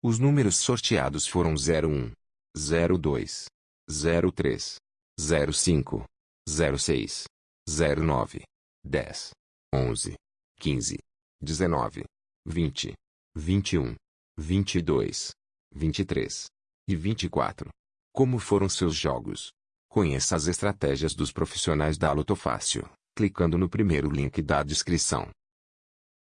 Os números sorteados foram 01, 02, 03, 05, 06, 09, 10, 11, 15, 19, 20, 21, 22, 23 e 24. Como foram seus jogos? Conheça as estratégias dos profissionais da Lotofácil, clicando no primeiro link da descrição.